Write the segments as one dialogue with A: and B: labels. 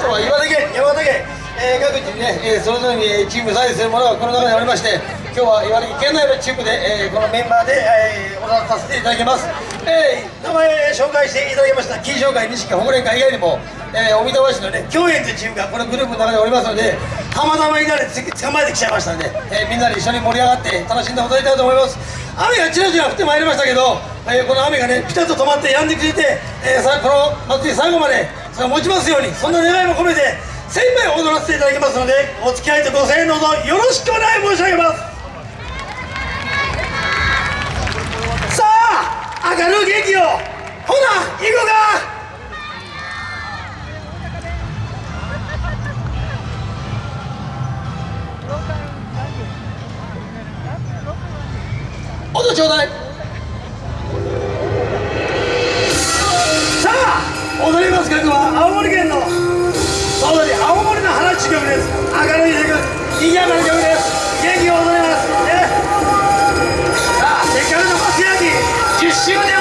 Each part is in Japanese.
A: とは岩手県山形県、えー、各地にね、えー、それぞれにチーム採イするものがこの中にありまして今日は茨城県内のチームで、えー、このメンバーで、えー、おさせていただきます、えー、名前紹介していただきました金賞会錦保護連会以外にも、えー、お見た市のね共演というチームがこのグループの中でおりますのでたまたまいなで捕まえてきちゃいましたんで、えー、みんなで一緒に盛り上がって楽しんで踊りたいと思います。雨がちらちら降ってまいりましたけど、えー、この雨がねピタッと止まって止んでくれて、えー、さこの祭り最後までそれ持ちますようにそんな願いも込めて精一杯踊らせていただきますのでお付き合いとご声援どうぞよろしくお願い申し上げます。さあ明るい元気をほな行こうか。音ちょうだい。曲です。明るい曲。賑やかな曲です。元気を踊ります。ねさあせっかくの松焼き10周年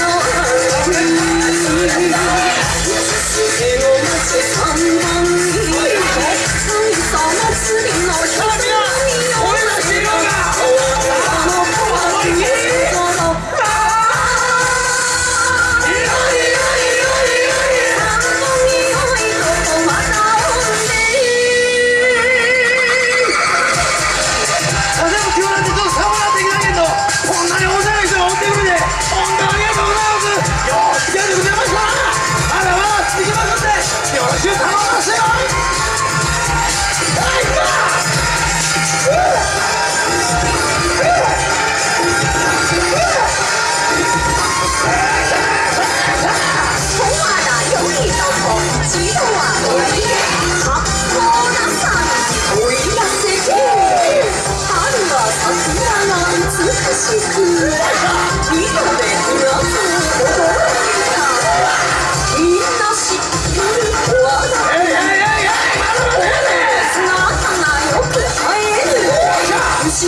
A: know.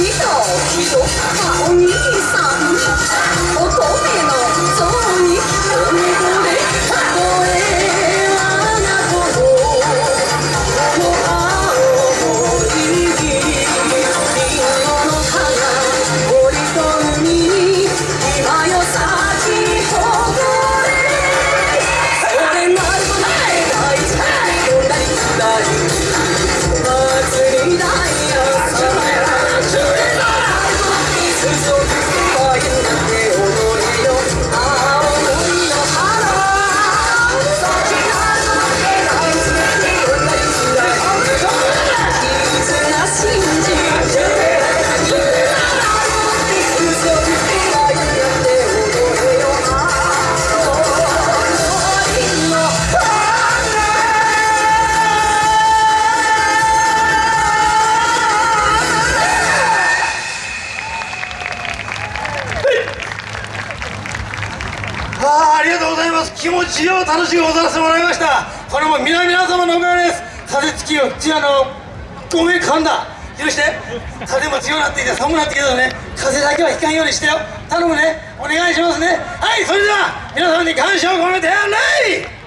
A: お道広場さん。乙女のありがとうござい
B: ます。気持ちよう楽しく踊らせてもらいました。これも皆々様のおかげです。風つきよちあのごめん噛んだ。許して。風も強くなってきて寒くなってきたのね。風だけは引かんようにしてよ。頼むね。お願いしますね。はいそれでは皆様に感謝を込めてレイ